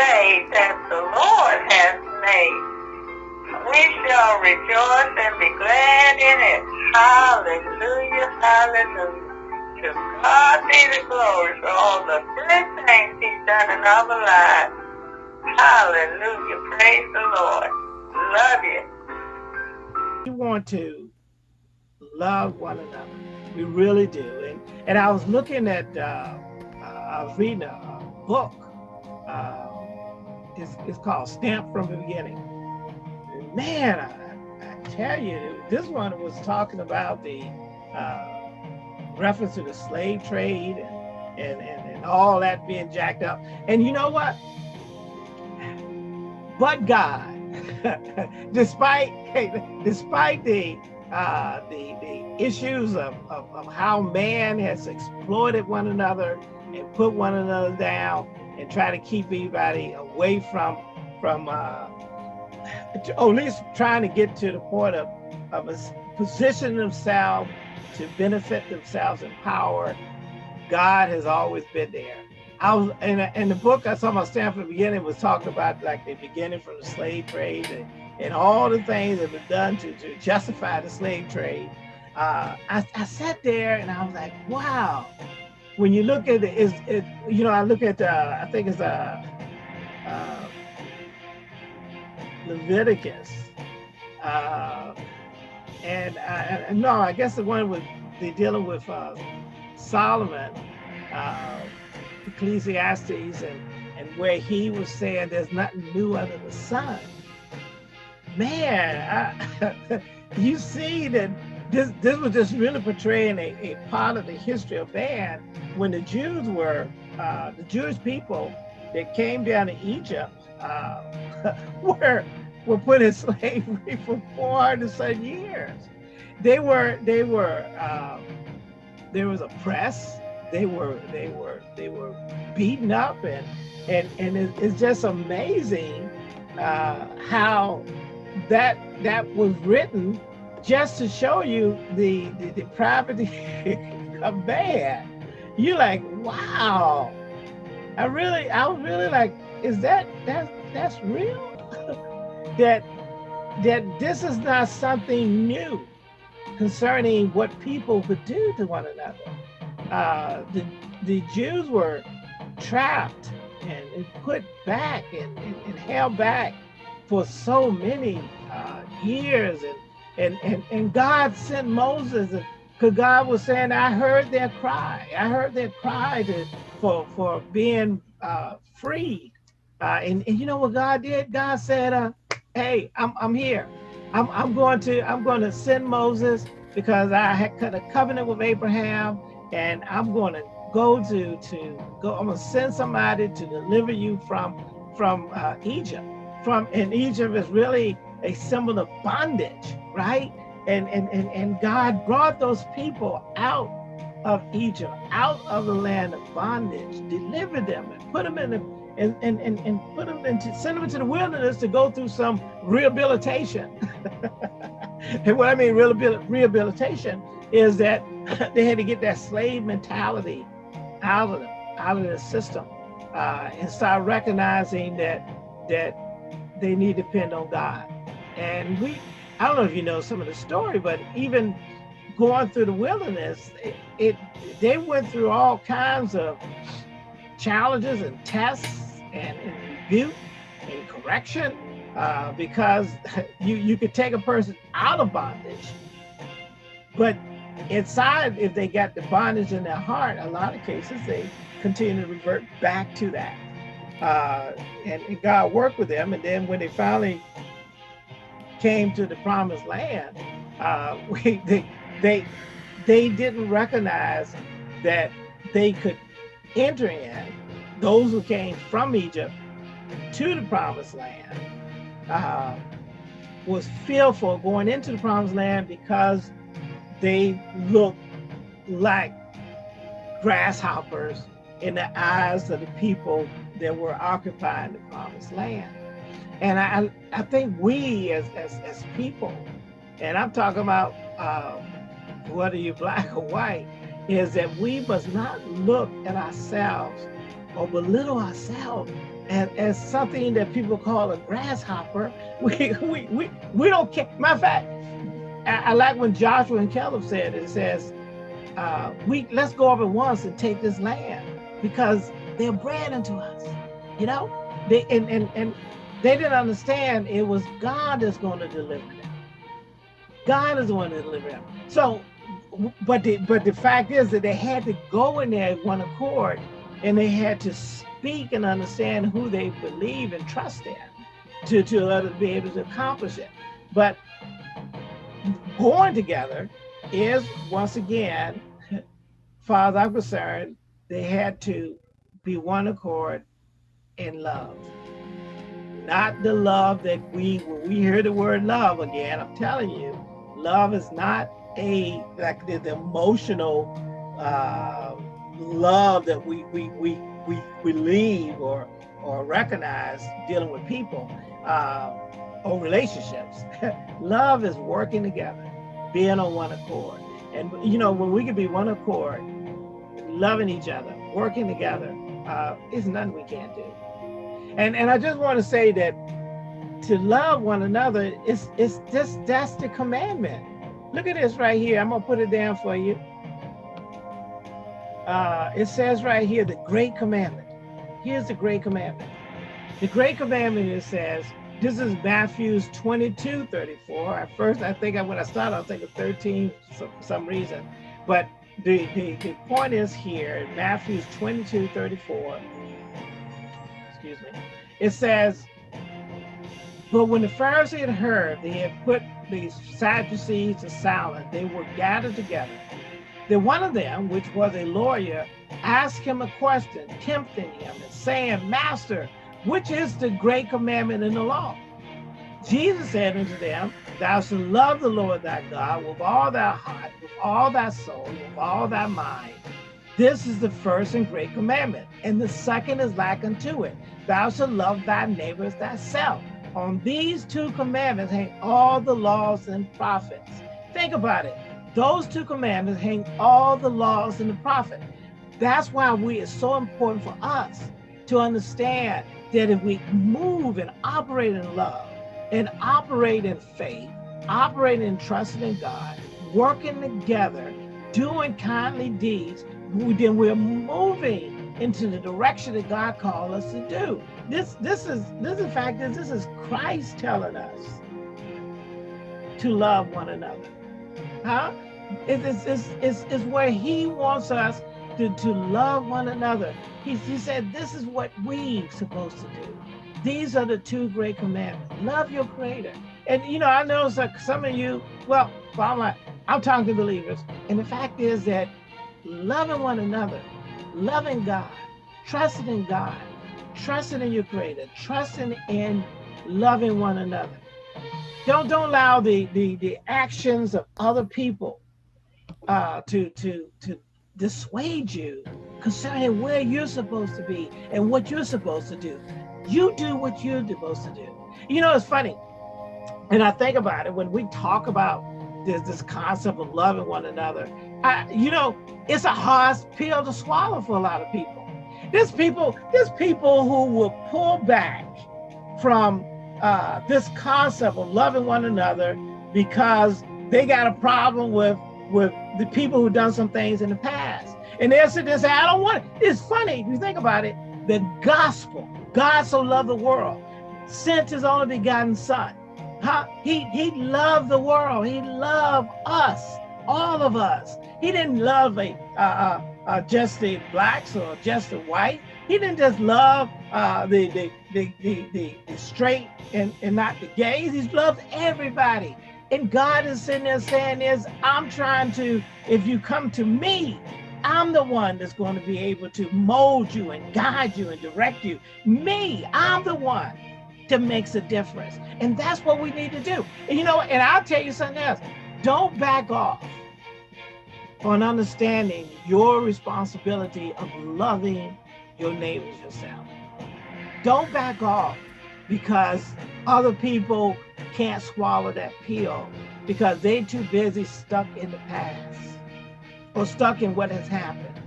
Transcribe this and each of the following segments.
day that the Lord has made. We shall rejoice and be glad in it. Hallelujah, hallelujah. To God be the glory for all the good things he's done in our lives. Hallelujah, praise the Lord. Love you. We want to love one another. We really do. And, and I was looking at, uh, I was reading a, book. Uh, it's, called Stamp from the Beginning. Man, I, I, tell you, this one was talking about the uh, reference to the slave trade and, and, and, and all that being jacked up. And you know what? But God, despite despite the uh, the, the issues of, of, of, how man has exploited one another and put one another down and try to keep everybody away from from uh, or at least trying to get to the point of of a position themselves to benefit themselves in power. God has always been there. I was in, a, in the book I saw my Stamp from the beginning was talking about like the beginning from the slave trade and, and all the things that were done to, to justify the slave trade. Uh, I, I sat there and I was like, wow, when you look at it, is it, you know, I look at, uh, I think it's uh, uh, Leviticus. Uh, and uh, no, I guess the one with they dealing with uh, Solomon, uh, Ecclesiastes, and and where he was saying there's nothing new under the sun. Man, I, you see that this this was just really portraying a, a part of the history of man when the Jews were uh, the Jewish people that came down to Egypt uh, were were put in slavery for 400 some years. They were they were um, there was a press. They were they were they were beaten up and and and it, it's just amazing uh, how that that was written just to show you the the depravity of man. You're like, wow. I really, I was really like, is that that that's real? that that this is not something new concerning what people would do to one another. Uh, the the Jews were trapped and, and put back and, and, and, held back for so many uh, years and and, and, and God sent Moses because God was saying, I heard their cry. I heard their cry to, for, for being uh. Uh, and, and you know what God did? God said, uh, hey, I'm, I'm here. I'm, I'm going to I'm going to send Moses because I had cut a covenant with Abraham and I'm going to go to to go I'm going to send somebody to deliver you from from uh, Egypt from and Egypt is really a symbol of bondage right and and and, and God brought those people out of Egypt out of the land of bondage delivered them and put them in the and, and, and, and put them into, send them into the wilderness to go through some rehabilitation. and what I mean rehabilitation is that they had to get that slave mentality out of them, out of the system, uh, and start recognizing that that they need to depend on God. And we, I don't know if you know some of the story, but even going through the wilderness, it, it they went through all kinds of challenges and tests and, and rebuke and correction uh, because you, you could take a person out of bondage, but inside, if they got the bondage in their heart, a lot of cases, they continue to revert back to that. Uh, and, and God worked with them. And then when they finally came to the promised land, uh, we, they, they, they didn't recognize that they could enter in those who came from Egypt to the promised land uh, was fearful going into the promised land because they looked like grasshoppers in the eyes of the people that were occupying the promised land. And I, I think we as, as, as people, and I'm talking about uh, whether you're black or white, is that we must not look at ourselves or belittle ourselves as, as something that people call a grasshopper. We, we, we, we don't care. Matter of fact, I, I like when Joshua and Caleb said, it says, uh, we let's go at once and take this land because they're bread unto us. You know, they and and and they didn't understand it was God that's going to deliver them. God is the one to deliver them. So, but the but the fact is that they had to go in there one accord, and they had to speak and understand who they believe and trust in, to to let us be able to accomplish it. But going together is once again, far as I'm concerned, they had to be one accord in love. Not the love that we, when we hear the word love again, I'm telling you, love is not a, like the, the emotional uh, love that we, we, we, we believe or, or recognize dealing with people uh, or relationships. love is working together, being on one accord. And, you know, when we can be one accord, loving each other, working together, uh, is nothing we can't do. And and I just want to say that to love one another is it's just that's the commandment. Look at this right here. I'm gonna put it down for you. Uh, it says right here the great commandment. Here's the great commandment. The great commandment it says, this is Matthew's 22, 34. At first, I think I, when I started, I was thinking 13 for some reason. But the, the, the point is here, Matthew's 22, 34, excuse me, it says, but when the Pharisees had heard they had put the Sadducees to silence, they were gathered together. Then one of them, which was a lawyer, asked him a question, tempting him and saying, Master, which is the great commandment in the law? Jesus said unto them, Thou shalt love the Lord thy God with all thy heart, with all thy soul, with all thy mind. This is the first and great commandment. And the second is like unto it. Thou shalt love thy neighbors thyself. On these two commandments hang all the laws and prophets. Think about it. Those two commandments hang all the laws and the prophets. That's why we it's so important for us to understand that if we move and operate in love, and operate in faith, operate in trusting in God, working together, doing kindly deeds, then we're moving into the direction that God called us to do. This, this is, this in fact is this is Christ telling us to love one another. Huh? It's, it's, it's, it's where he wants us to, to love one another. He, he said, this is what we're supposed to do. These are the two great commandments. Love your creator. And you know, I know some of you, well, I'm like, I'm talking to believers. And the fact is that loving one another, loving God, trusting in God, trusting in your creator, trusting in loving one another. Don't don't allow the the, the actions of other people uh, to to to dissuade you concerning where you're supposed to be and what you're supposed to do. You do what you're supposed to do. You know, it's funny. And I think about it when we talk about this, this concept of loving one another. I, you know, it's a hard pill to swallow for a lot of people. There's people, there's people who will pull back from uh, this concept of loving one another because they got a problem with with the people who done some things in the past. And they'll sit there and say, I don't want it. It's funny, if you think about it, the gospel God so loved the world, sent his only begotten son. Huh? He, he loved the world. He loved us, all of us. He didn't love a, uh, uh, just the blacks or just the white. He didn't just love uh, the, the, the, the, the, the straight and, and not the gays. He loved everybody. And God is sitting there saying is, I'm trying to, if you come to me, I'm the one that's going to be able to mold you and guide you and direct you. Me, I'm the one that makes a difference. And that's what we need to do. And you know, and I'll tell you something else. Don't back off on understanding your responsibility of loving your neighbors yourself. Don't back off because other people can't swallow that pill because they're too busy stuck in the past or stuck in what has happened.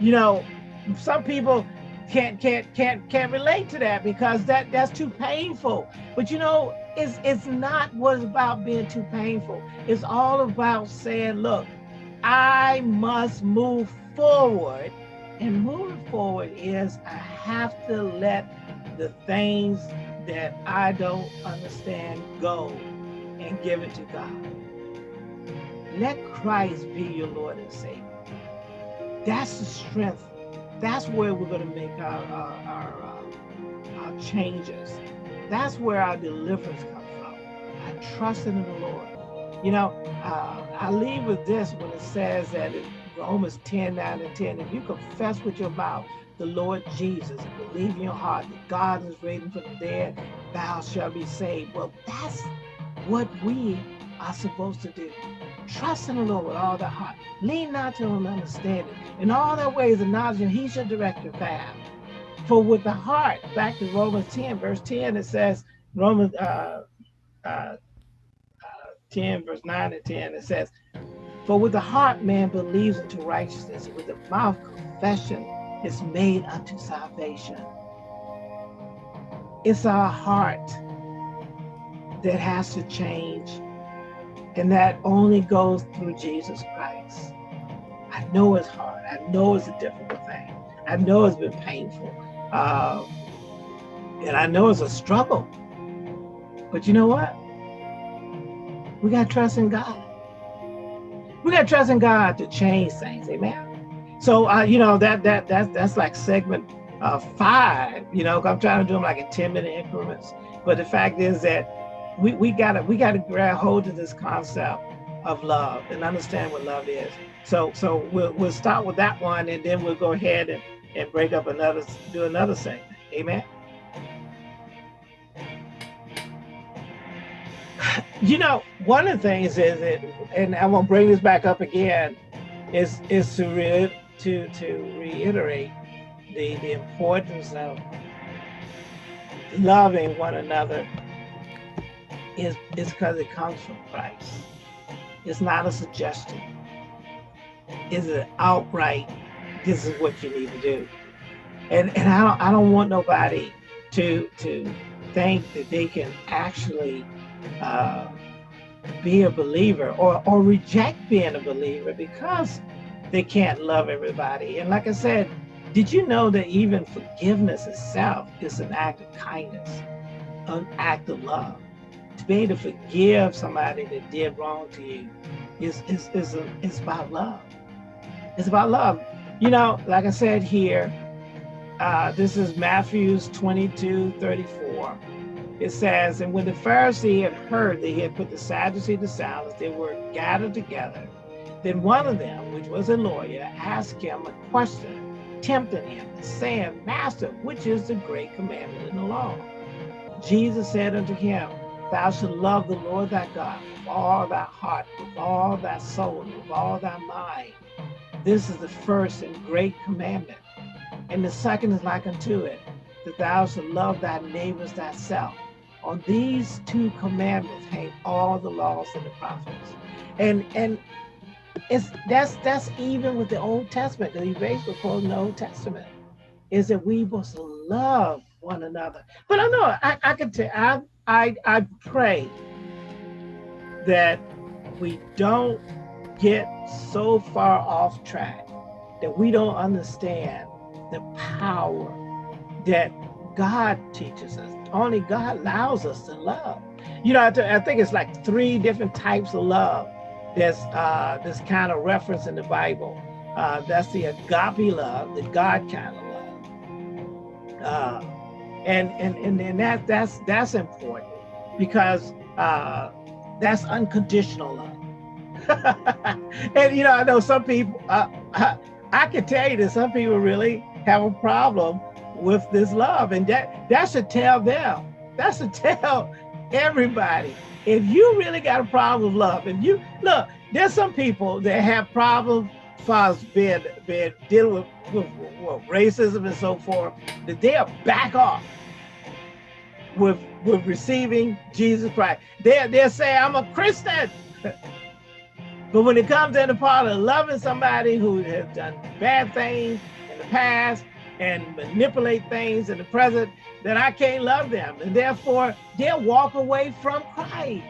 You know, some people, can't can't can't can't relate to that because that that's too painful. But you know, it's it's not what it's about being too painful. It's all about saying, look, I must move forward. And moving forward is I have to let the things that I don't understand go and give it to God. Let Christ be your Lord and Savior. That's the strength. That's where we're going to make our, our, our, uh, our changes. That's where our deliverance comes from. I trust in the Lord. You know, uh, I leave with this when it says that in Romans 10, 9 and 10, if you confess with your mouth the Lord Jesus and believe in your heart that God is raising from the dead, thou shalt be saved. Well, that's what we are supposed to do. Trust in the Lord with all the heart. Lean not to own understanding. In all their ways, acknowledge him. He should direct your path. For with the heart, back to Romans 10, verse 10, it says, Romans uh, uh, uh, 10, verse 9 and 10, it says, For with the heart man believes unto righteousness, with the mouth confession is made unto salvation. It's our heart that has to change and that only goes through Jesus Christ. I know it's hard. I know it's a difficult thing. I know it's been painful. Uh, and I know it's a struggle. But you know what? We got to trust in God. We got to trust in God to change things. Amen. So, uh, you know, that that that that's like segment uh, five. You know, I'm trying to do them like in 10 minute increments. But the fact is that we, we gotta we gotta grab hold of this concept of love and understand what love is. So so we'll we'll start with that one and then we'll go ahead and, and break up another do another segment. Amen. You know, one of the things is that, and I'm gonna bring this back up again, is is to re, to to reiterate the the importance of loving one another is because it comes from Christ. It's not a suggestion. It's an outright, this is what you need to do. And and I don't I don't want nobody to to think that they can actually uh, be a believer or or reject being a believer because they can't love everybody. And like I said, did you know that even forgiveness itself is an act of kindness, an act of love? To be to forgive somebody that did wrong to you is is is, a, is about love. It's about love. You know, like I said here, uh, this is Matthew's 22, 34. It says, and when the Pharisee had heard that he had put the Sadducee to silence, they were gathered together. Then one of them, which was a lawyer, asked him a question, tempting him, saying, Master, which is the great commandment in the law? Jesus said unto him, Thou shalt love the Lord thy God with all thy heart, with all thy soul, with all thy mind. This is the first and great commandment. And the second is like unto it, that thou shalt love thy neighbors thyself. On these two commandments hang all the laws and the prophets. And and it's that's that's even with the Old Testament, the erased before the Old Testament, is that we must love one another. But I know I, I could tell I I, I pray that we don't get so far off track that we don't understand the power that God teaches us. Only God allows us to love. You know, I, I think it's like three different types of love. There's uh, this kind of reference in the Bible. Uh, that's the agape love, the God kind of love. Uh, and and and, and that that's that's important because uh, that's unconditional love. and you know, I know some people. Uh, I can tell you that some people really have a problem with this love, and that that should tell them. That should tell everybody. If you really got a problem with love, and you look, there's some people that have problems far as being, dealing with, with, with racism and so forth, that they'll back off with with receiving Jesus Christ. They they'll say, I'm a Christian. but when it comes in the part of loving somebody who has done bad things in the past, and manipulate things in the present, then I can't love them. And therefore, they'll walk away from Christ.